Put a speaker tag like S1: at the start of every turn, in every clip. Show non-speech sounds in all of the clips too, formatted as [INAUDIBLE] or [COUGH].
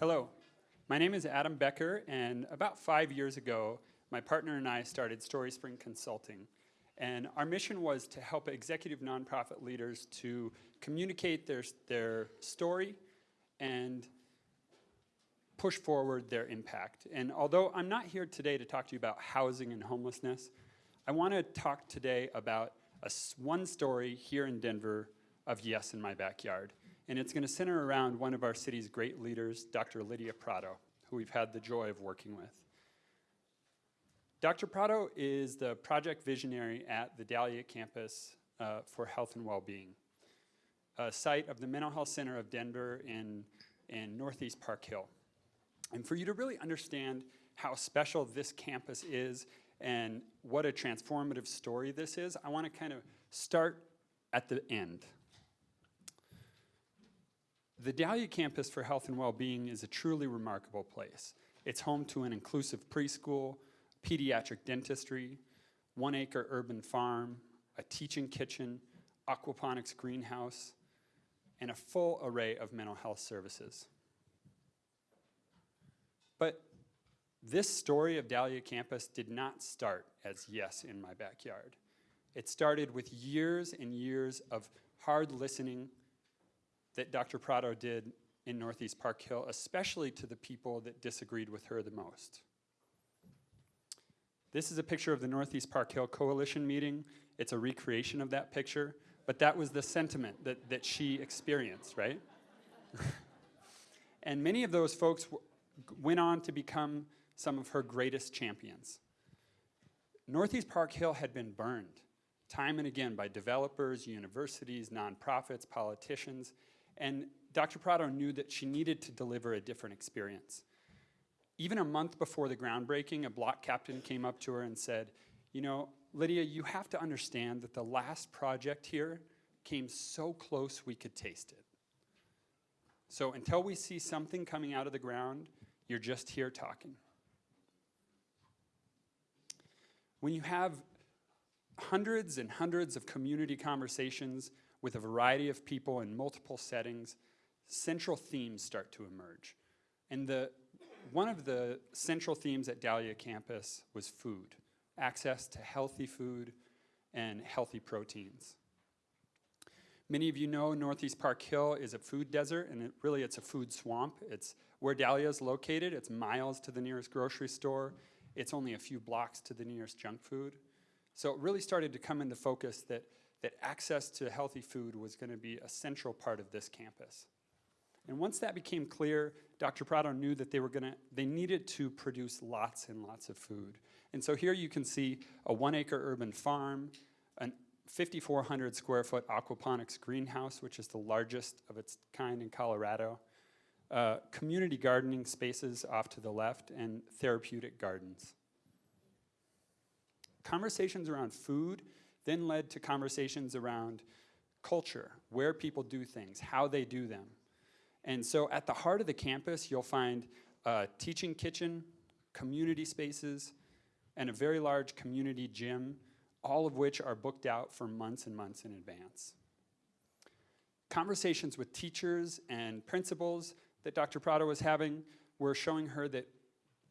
S1: Hello, my name is Adam Becker, and about five years ago, my partner and I started Story Spring Consulting. And our mission was to help executive nonprofit leaders to communicate their, their story and push forward their impact. And although I'm not here today to talk to you about housing and homelessness, I want to talk today about a, one story here in Denver of Yes in My Backyard. And it's going to center around one of our city's great leaders, Dr. Lydia Prado, who we've had the joy of working with. Dr. Prado is the project visionary at the Dahlia campus uh, for health and well-being, a site of the Mental Health Center of Denver in, in Northeast Park Hill. And for you to really understand how special this campus is and what a transformative story this is, I want to kind of start at the end. The Dahlia Campus for Health and Wellbeing is a truly remarkable place. It's home to an inclusive preschool, pediatric dentistry, one acre urban farm, a teaching kitchen, aquaponics greenhouse, and a full array of mental health services. But this story of Dahlia Campus did not start as yes in my backyard. It started with years and years of hard listening that Dr. Prado did in Northeast Park Hill, especially to the people that disagreed with her the most. This is a picture of the Northeast Park Hill Coalition meeting. It's a recreation of that picture, but that was the sentiment that, that she experienced, right? [LAUGHS] and many of those folks went on to become some of her greatest champions. Northeast Park Hill had been burned time and again by developers, universities, nonprofits, politicians, and Dr. Prado knew that she needed to deliver a different experience. Even a month before the groundbreaking, a block captain came up to her and said, you know, Lydia, you have to understand that the last project here came so close we could taste it. So until we see something coming out of the ground, you're just here talking. When you have hundreds and hundreds of community conversations with a variety of people in multiple settings, central themes start to emerge. And the, one of the central themes at Dahlia campus was food, access to healthy food and healthy proteins. Many of you know Northeast Park Hill is a food desert, and it, really it's a food swamp. It's where Dahlia is located. It's miles to the nearest grocery store. It's only a few blocks to the nearest junk food. So it really started to come into focus that that access to healthy food was going to be a central part of this campus. And once that became clear, Dr. Prado knew that they were going to, they needed to produce lots and lots of food. And so here you can see a one acre urban farm, an 5,400 square foot aquaponics greenhouse, which is the largest of its kind in Colorado, uh, community gardening spaces off to the left, and therapeutic gardens. Conversations around food then led to conversations around culture, where people do things, how they do them. And so at the heart of the campus, you'll find a teaching kitchen, community spaces, and a very large community gym, all of which are booked out for months and months in advance. Conversations with teachers and principals that Dr. Prado was having were showing her that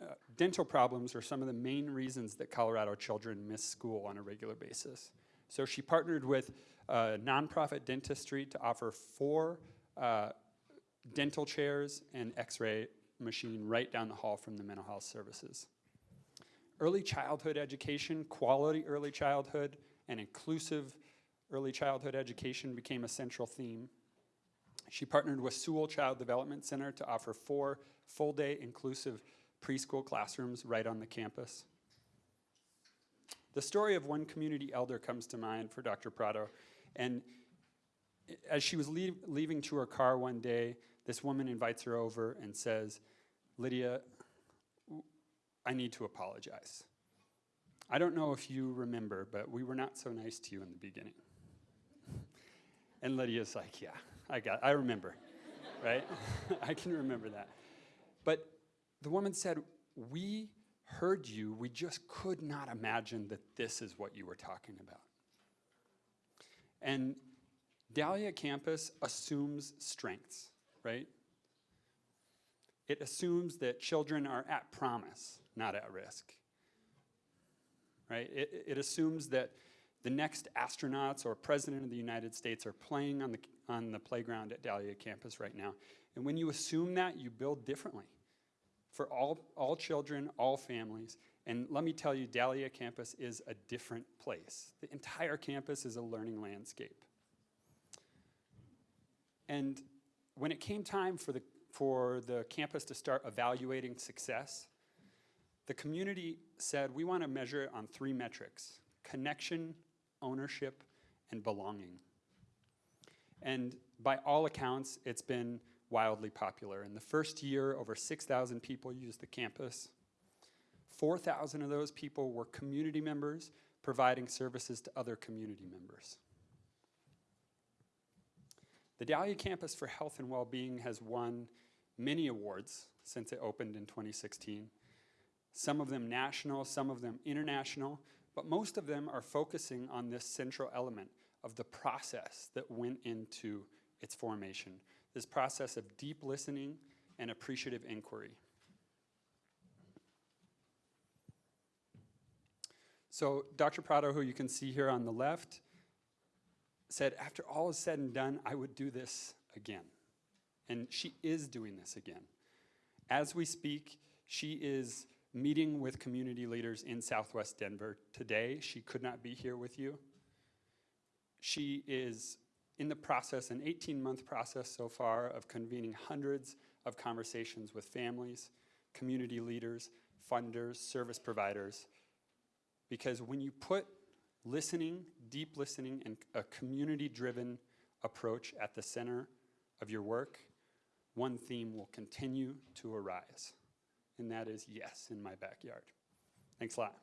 S1: uh, dental problems are some of the main reasons that Colorado children miss school on a regular basis. So she partnered with a nonprofit dentistry to offer four uh, dental chairs and x-ray machine right down the hall from the mental health services. Early childhood education, quality early childhood, and inclusive early childhood education became a central theme. She partnered with Sewall Child Development Center to offer four full-day inclusive preschool classrooms right on the campus. The story of one community elder comes to mind for Dr. Prado. And as she was leave, leaving to her car one day, this woman invites her over and says, Lydia, I need to apologize. I don't know if you remember, but we were not so nice to you in the beginning. And Lydia's like, yeah, I got, I remember, right? [LAUGHS] I can remember that. But the woman said, we heard you, we just could not imagine that this is what you were talking about. And Dahlia campus assumes strengths, right? it assumes that children are at promise, not at risk. Right? It, it assumes that the next astronauts or president of the United States are playing on the, on the playground at Dahlia campus right now. And when you assume that, you build differently for all, all children, all families. And let me tell you, Dahlia campus is a different place. The entire campus is a learning landscape. And when it came time for the, for the campus to start evaluating success, the community said we want to measure it on three metrics connection, ownership, and belonging. And by all accounts, it's been wildly popular. In the first year, over 6,000 people used the campus. 4,000 of those people were community members providing services to other community members. The Dahlia Campus for Health and Wellbeing has won many awards since it opened in 2016. Some of them national, some of them international, but most of them are focusing on this central element of the process that went into its formation, this process of deep listening and appreciative inquiry. So Dr. Prado, who you can see here on the left, said, after all is said and done, I would do this again. And she is doing this again. As we speak, she is meeting with community leaders in Southwest Denver today. She could not be here with you. She is in the process, an 18 month process so far, of convening hundreds of conversations with families, community leaders, funders, service providers. Because when you put listening, deep listening, and a community driven approach at the center of your work, one theme will continue to arise, and that is yes in my backyard. Thanks a lot.